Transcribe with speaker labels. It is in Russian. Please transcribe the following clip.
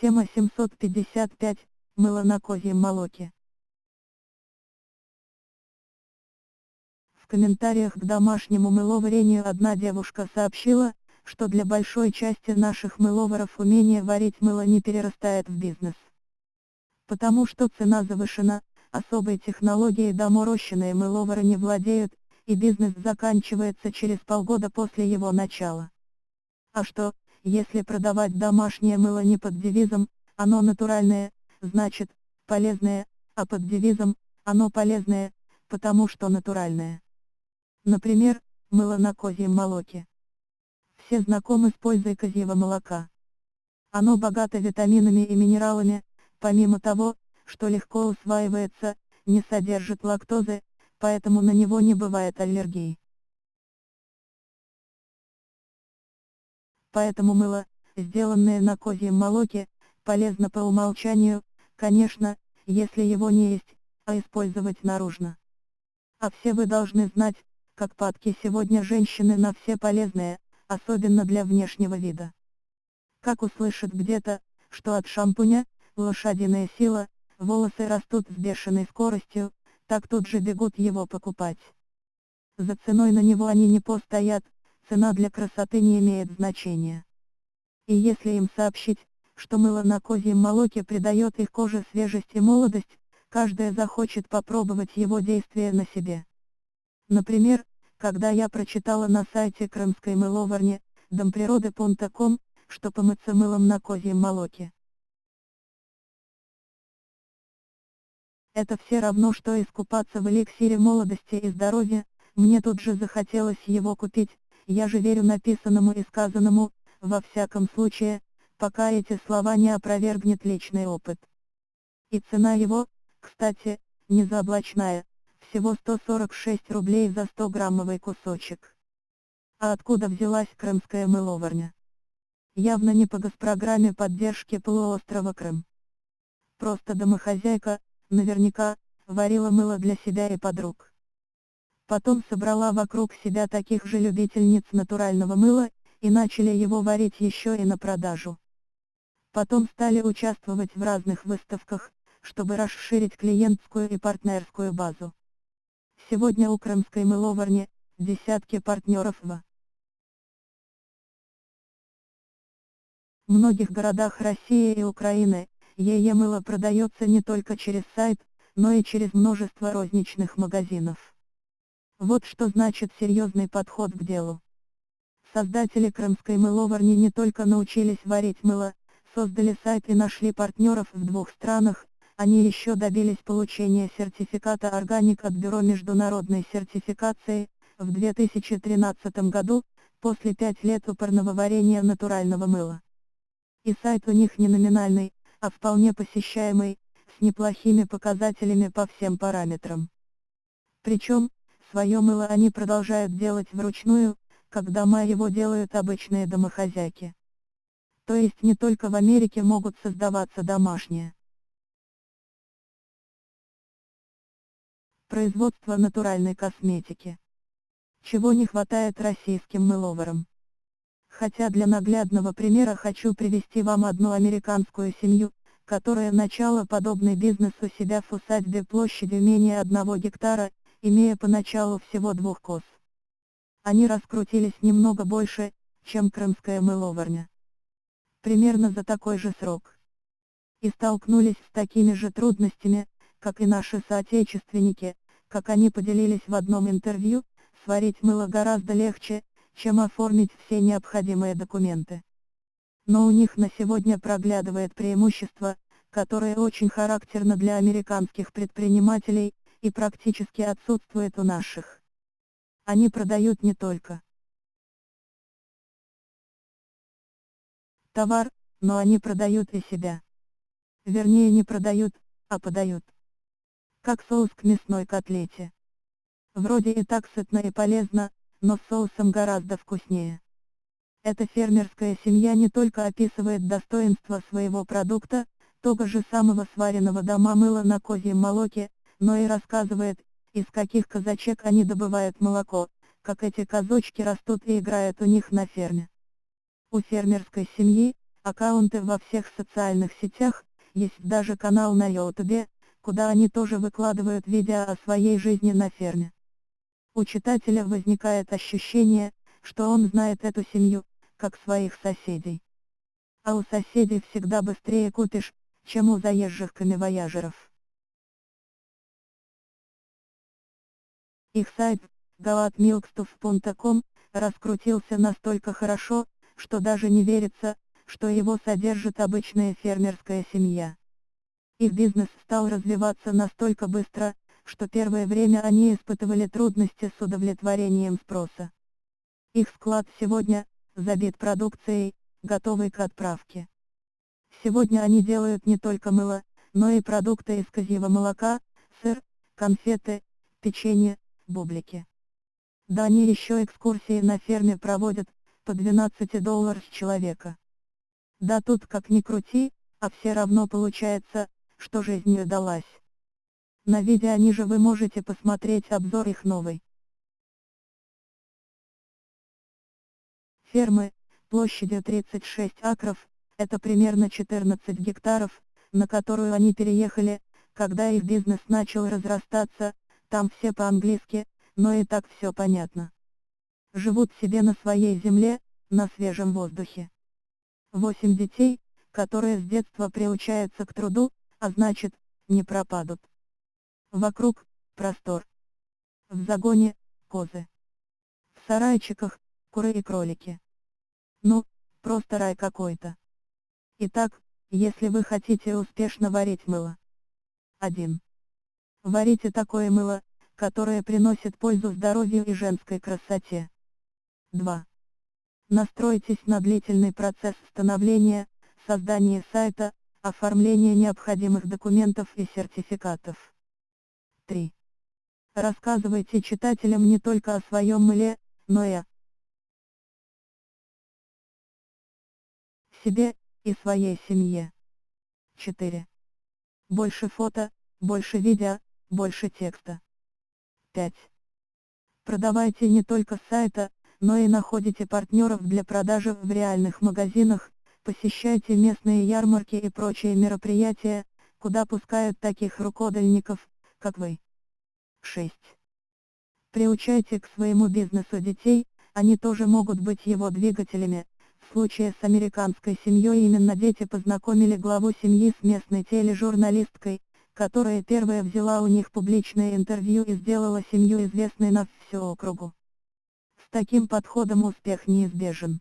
Speaker 1: Тема 755. Мыло на козьем молоке. В комментариях к домашнему мыловарению одна девушка сообщила, что для большой части наших мыловаров умение варить мыло не перерастает в бизнес. Потому что цена завышена, особой технологией доморощенные мыловары не владеют, и бизнес заканчивается через полгода после его начала. А что, если продавать домашнее мыло не под девизом «оно натуральное», значит, полезное, а под девизом «оно полезное», потому что натуральное. Например, мыло на козьем молоке. Все знакомы с пользой козьего молока. Оно богато витаминами и минералами, помимо того, что легко усваивается, не содержит лактозы, поэтому на него не бывает аллергии. Поэтому мыло, сделанное на козьем молоке, полезно по умолчанию, конечно, если его не есть, а использовать наружно. А все вы должны знать, как падки сегодня женщины на все полезное, особенно для внешнего вида. Как услышат где-то, что от шампуня, лошадиная сила, волосы растут с бешеной скоростью, так тут же бегут его покупать. За ценой на него они не постоят, цена для красоты не имеет значения. И если им сообщить, что мыло на козьем молоке придает их коже свежесть и молодость, каждая захочет попробовать его действие на себе. Например, когда я прочитала на сайте крымской мыловарни, домприроды.ком, что помыться мылом на козьем молоке. Это все равно, что искупаться в эликсире молодости и здоровья, мне тут же захотелось его купить, я же верю написанному и сказанному, во всяком случае, пока эти слова не опровергнет личный опыт. И цена его, кстати, не заоблачная, всего 146 рублей за 100 граммовый кусочек. А откуда взялась крымская мыловарня? Явно не по госпрограмме поддержки полуострова Крым. Просто домохозяйка, наверняка, варила мыло для себя и подруг. Потом собрала вокруг себя таких же любительниц натурального мыла, и начали его варить еще и на продажу. Потом стали участвовать в разных выставках, чтобы расширить клиентскую и партнерскую базу. Сегодня у крымской мыловарни, десятки партнеров в многих городах России и Украины, ЕЕ мыло продается не только через сайт, но и через множество розничных магазинов. Вот что значит серьезный подход к делу. Создатели крымской мыловарни не только научились варить мыло, создали сайт и нашли партнеров в двух странах, они еще добились получения сертификата органик от Бюро международной сертификации, в 2013 году, после 5 лет упорного варения натурального мыла. И сайт у них не номинальный, а вполне посещаемый, с неплохими показателями по всем параметрам. Причем, Свое мыло они продолжают делать вручную, как дома его делают обычные домохозяйки. То есть не только в Америке могут создаваться домашние. Производство натуральной косметики. Чего не хватает российским мыловарам. Хотя для наглядного примера хочу привести вам одну американскую семью, которая начала подобный бизнес у себя в усадьбе площадью менее одного гектара, имея поначалу всего двух коз. Они раскрутились немного больше, чем крымская мыловарня. Примерно за такой же срок. И столкнулись с такими же трудностями, как и наши соотечественники, как они поделились в одном интервью, сварить мыло гораздо легче, чем оформить все необходимые документы. Но у них на сегодня проглядывает преимущество, которое очень характерно для американских предпринимателей, и практически отсутствует у наших. Они продают не только товар, но они продают и себя. Вернее не продают, а подают. Как соус к мясной котлете. Вроде и так сытно и полезно, но с соусом гораздо вкуснее. Эта фермерская семья не только описывает достоинства своего продукта, того же самого сваренного дома мыла на козьем молоке, но и рассказывает, из каких казачек они добывают молоко, как эти казочки растут и играют у них на ферме. У фермерской семьи, аккаунты во всех социальных сетях, есть даже канал на YouTube, куда они тоже выкладывают видео о своей жизни на ферме. У читателя возникает ощущение, что он знает эту семью, как своих соседей. А у соседей всегда быстрее купишь, чем у заезжих камевояжеров. Их сайт, galatmilkstuff.com, раскрутился настолько хорошо, что даже не верится, что его содержит обычная фермерская семья. Их бизнес стал развиваться настолько быстро, что первое время они испытывали трудности с удовлетворением спроса. Их склад сегодня забит продукцией, готовой к отправке. Сегодня они делают не только мыло, но и продукты из козьего молока, сыр, конфеты, печенье, бублики. Да они еще экскурсии на ферме проводят, по 12 долларов с человека. Да тут как ни крути, а все равно получается, что жизнь удалась. На видео ниже вы можете посмотреть обзор их новой. Фермы, площадью 36 акров, это примерно 14 гектаров, на которую они переехали, когда их бизнес начал разрастаться, там все по-английски, но и так все понятно. Живут себе на своей земле, на свежем воздухе. Восемь детей, которые с детства приучаются к труду, а значит, не пропадут. Вокруг, простор. В загоне, козы. В сарайчиках, куры и кролики. Ну, просто рай какой-то. Итак, если вы хотите успешно варить мыло. 1. Варите такое мыло, которое приносит пользу здоровью и женской красоте. 2. Настройтесь на длительный процесс становления, создания сайта, оформления необходимых документов и сертификатов. 3. Рассказывайте читателям не только о своем мыле, но и о себе и своей семье. 4. Больше фото, больше видео, больше текста. 5. Продавайте не только сайта, но и находите партнеров для продажи в реальных магазинах, посещайте местные ярмарки и прочие мероприятия, куда пускают таких рукодельников, как вы. 6. Приучайте к своему бизнесу детей, они тоже могут быть его двигателями. В случае с американской семьей именно дети познакомили главу семьи с местной тележурналисткой, которая первая взяла у них публичное интервью и сделала семью известной на всю округу. С таким подходом успех неизбежен.